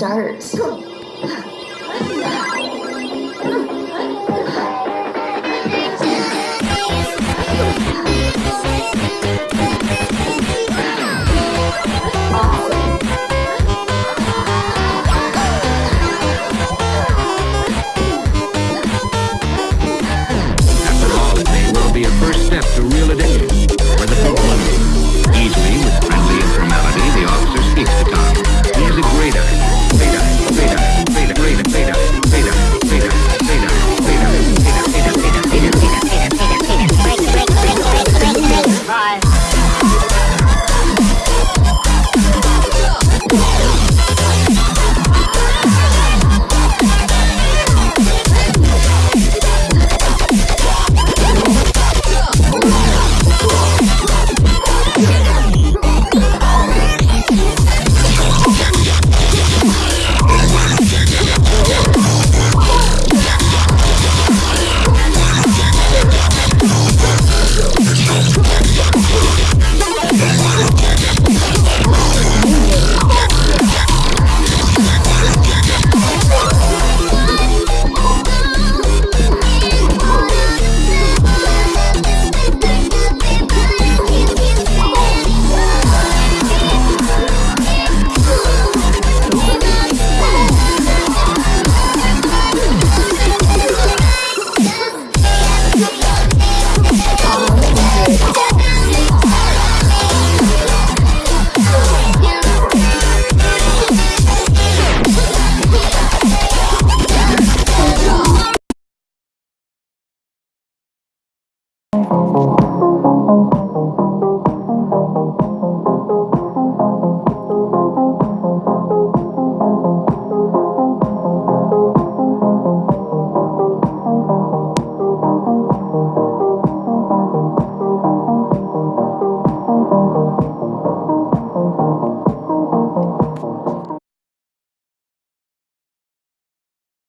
Starts.